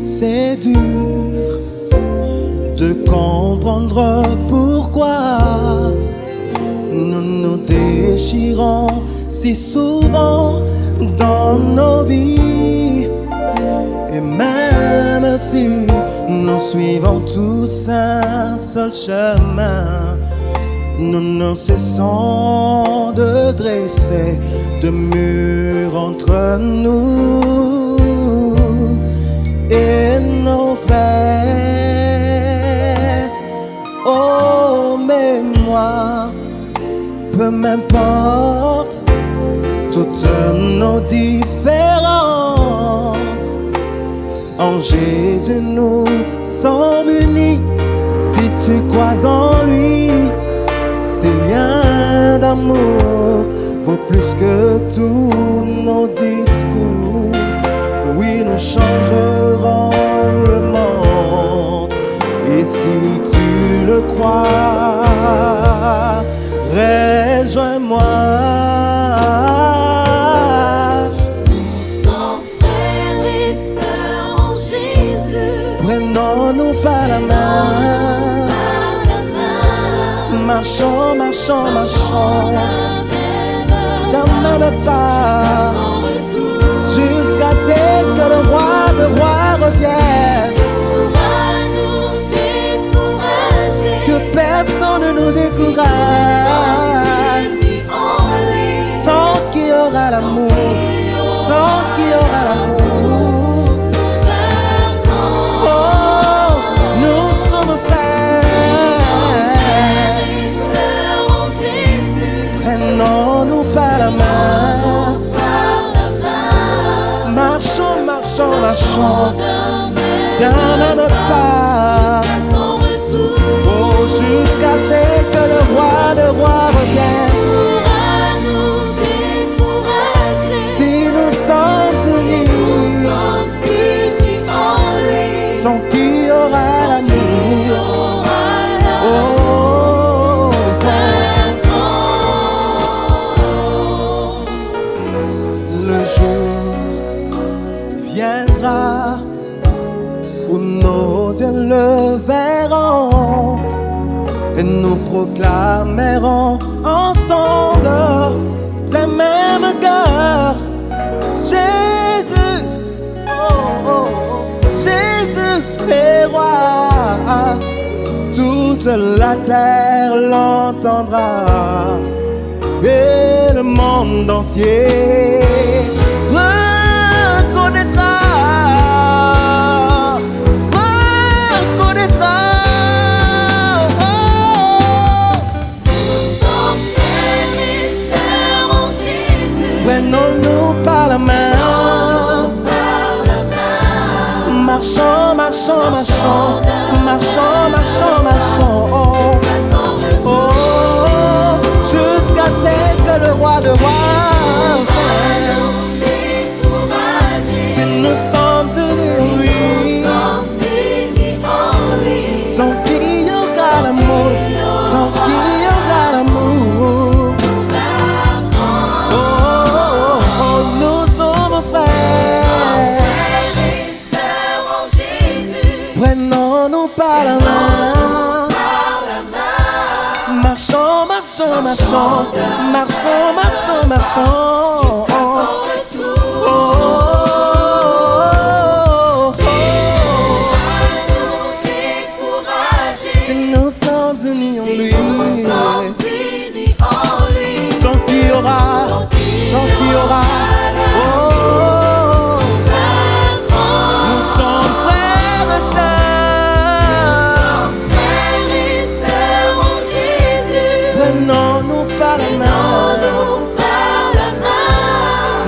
C'est dur de comprendre pourquoi nous nous déchirons si souvent dans nos vies. Et même si nous suivons tous un seul chemin, nous ne cessons de dresser de murs entre nous et nos frères. Oh, mais moi, peu m'importe toutes nos différences. En Jésus, nous sommes unis. Si tu crois en lui, ces liens d'amour vaut plus que tous nos discours. Oui, nous changerons le monde. Et si tu le crois, rejoins-moi. Sans frères et sœurs en Jésus, Prenons-nous par la main. par la main, Marchons, marchons, marchons. D'un même pas. Qu'il qui aura l'amour. Aura la Oh, vaincrons. le jour viendra où nos yeux le verront et nous proclamerons ensemble d'un même cœur. Toute la terre l'entendra et le monde entier reconnaîtra. Reconnaîtra. Oh. Sommes frères et sœurs en Jésus. Prenons-nous par la main. Par la main. Marchons, marchons. Marchons, par la main. Par la main. Marchons, marchons, marchons. Marchons, marchons, marchons. Oh, oh, oh, Nous sommes unis en lui, Sommes unis en lui. sans qui y aura, y aura.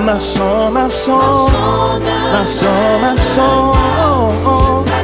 Main. Marchons, marchons, Chant d'un marchons, marchons.